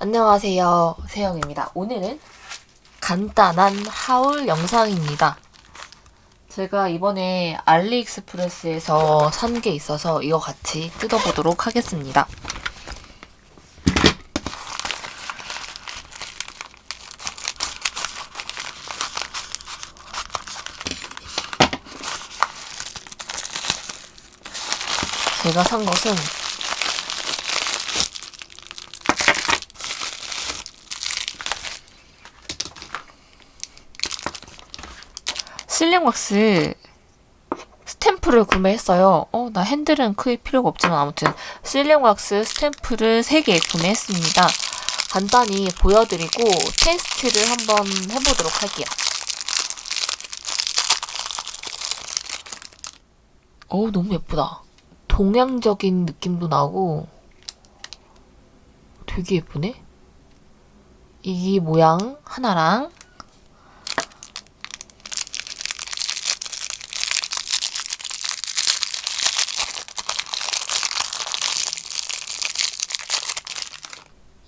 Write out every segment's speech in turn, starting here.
안녕하세요. 세영입니다. 오늘은 간단한 하울 영상입니다. 제가 이번에 알리익스프레스에서 산 게 있어서 이거 같이 뜯어보도록 하겠습니다. 제가 산 것은 실링왁스 스탬프를 구매했어요. 어, 나 핸들은 크게 필요가 없지만 아무튼 실링왁스 스탬프를 3개 구매했습니다. 간단히 보여드리고 테스트를 한번 해보도록 할게요. 어우, 너무 예쁘다. 동양적인 느낌도 나고 되게 예쁘네? 이 모양 하나랑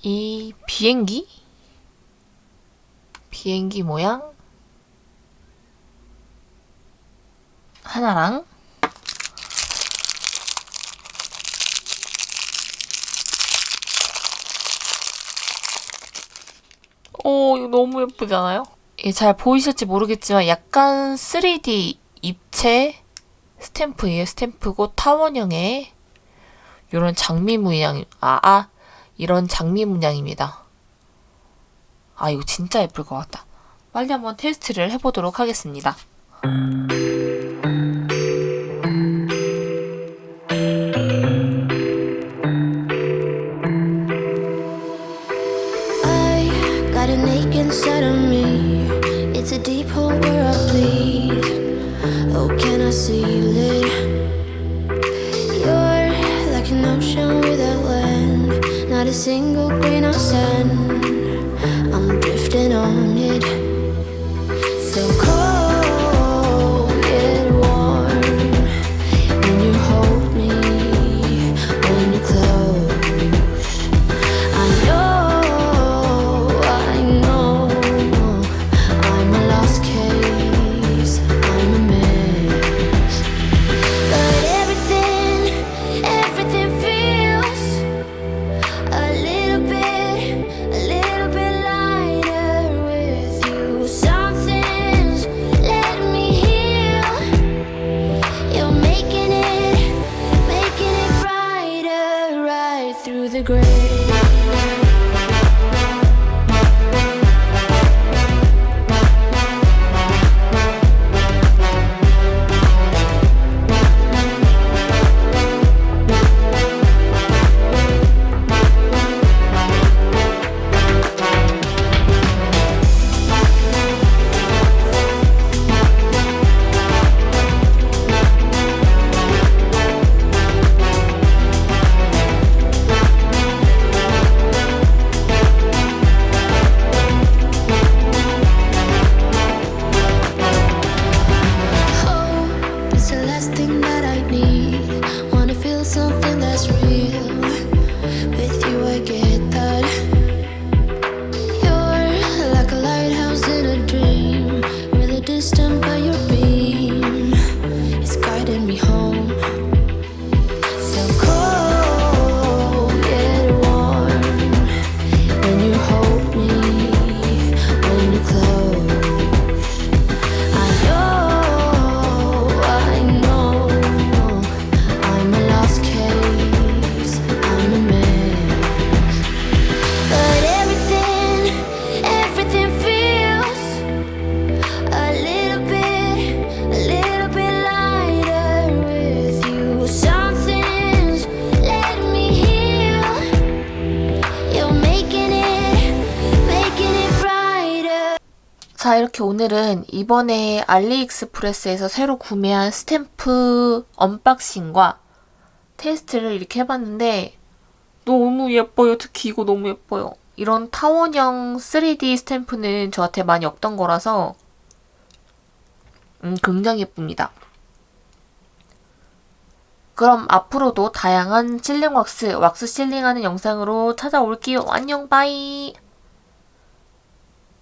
이 비행기? 비행기 모양 하나랑 오 이거 너무 예쁘잖아요? 이게 잘 보이실지 모르겠지만 약간 3D 입체 스탬프예요. 스탬프고 타원형의 이런 장미 문양 아, 아 이런 장미 문양입니다. 아 이거 진짜 예쁠 것 같다. 빨리 한번 테스트를 해보도록 하겠습니다. Oh? Single grain of sand. I'm drifting on it. 자 이렇게 오늘은 이번에 알리익스프레스에서 새로 구매한 스탬프 unboxing과 테스트를 이렇게 해봤는데 너무 예뻐요. 특히 이거 너무 예뻐요. 이런 타원형 3D 스탬프는 저한테 많이 없던 거라서 음, 굉장히 예쁩니다. 그럼 앞으로도 다양한 sealing wax, wax sealing하는 영상으로 찾아올게요. 안녕, bye.